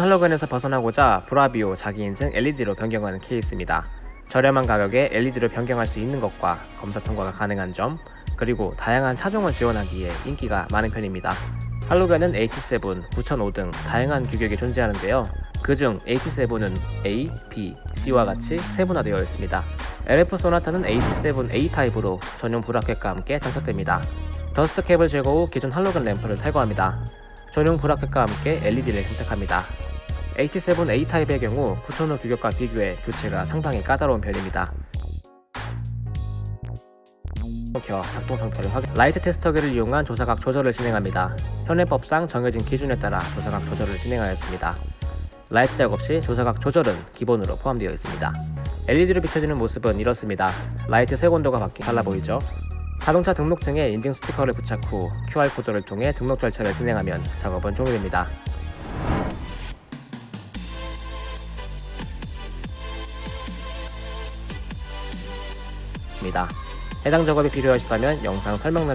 할로겐에서 벗어나고자 브라비오 자기 인증 LED로 변경하는 케이스입니다. 저렴한 가격에 LED로 변경할 수 있는 것과 검사 통과가 가능한 점, 그리고 다양한 차종을 지원하기에 인기가 많은 편입니다. 할로겐은 H7, 9005 등 다양한 규격이 존재하는데요. 그중 H7은 A, B, C와 같이 세분화되어 있습니다. LF 소나타는 H7A 타입으로 전용 브라켓과 함께 장착됩니다. 더스트 캡을 제거 후 기존 할로겐 램프를 탈거합니다. 전용 브라켓과 함께 LED를 장착합니다. H7A 타입의 경우 9005 규격과 비교해 교체가 상당히 까다로운 편입니다. 켜 작동 상태를 확인. 라이트 테스터기를 이용한 조사각 조절을 진행합니다. 현행법상 정해진 기준에 따라 조사각 조절을 진행하였습니다. 라이트 작업 시 조사각 조절은 기본으로 포함되어 있습니다. LED로 비춰지는 모습은 이렇습니다. 라이트 색온도가 바뀌 달라 보이죠? 자동차 등록증에 인증 스티커를 부착 후 QR코드를 통해 등록 절차를 진행하면 작업은 종료됩니다. 입니다. 해당 작업이 필요하시다면 영상 설명란에